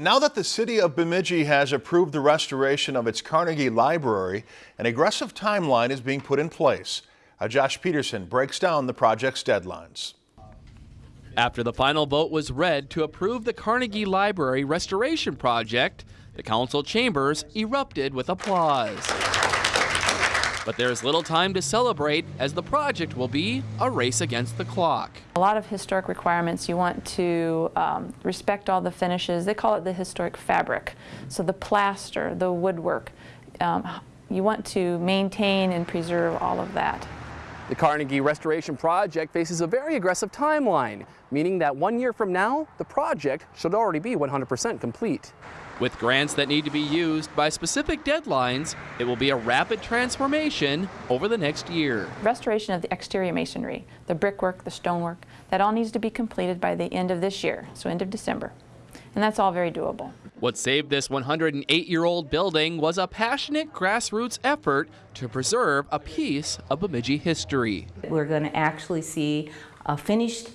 Now that the city of Bemidji has approved the restoration of its Carnegie Library, an aggressive timeline is being put in place. Uh, Josh Peterson breaks down the project's deadlines. After the final vote was read to approve the Carnegie Library restoration project, the council chambers erupted with applause. But there's little time to celebrate as the project will be a race against the clock. A lot of historic requirements, you want to um, respect all the finishes. They call it the historic fabric. So the plaster, the woodwork, um, you want to maintain and preserve all of that. The Carnegie Restoration Project faces a very aggressive timeline, meaning that one year from now, the project should already be 100% complete. With grants that need to be used by specific deadlines, it will be a rapid transformation over the next year. Restoration of the exterior masonry, the brickwork, the stonework, that all needs to be completed by the end of this year, so end of December. And that's all very doable. What saved this 108-year-old building was a passionate grassroots effort to preserve a piece of Bemidji history. We're going to actually see a finished,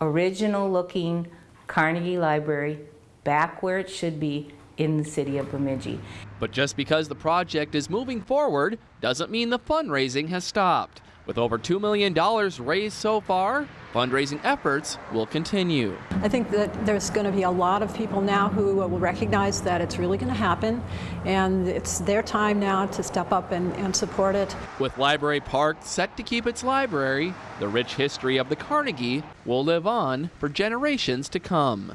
original-looking Carnegie Library back where it should be in the city of Bemidji. But just because the project is moving forward doesn't mean the fundraising has stopped. With over $2 million raised so far, fundraising efforts will continue. I think that there's going to be a lot of people now who will recognize that it's really going to happen, and it's their time now to step up and, and support it. With Library Park set to keep its library, the rich history of the Carnegie will live on for generations to come.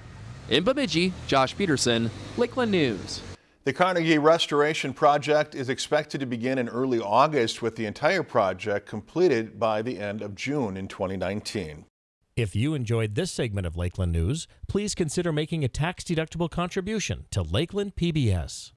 In Bemidji, Josh Peterson, Lakeland News. The Carnegie Restoration Project is expected to begin in early August with the entire project completed by the end of June in 2019. If you enjoyed this segment of Lakeland News, please consider making a tax-deductible contribution to Lakeland PBS.